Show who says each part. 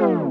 Speaker 1: Bye.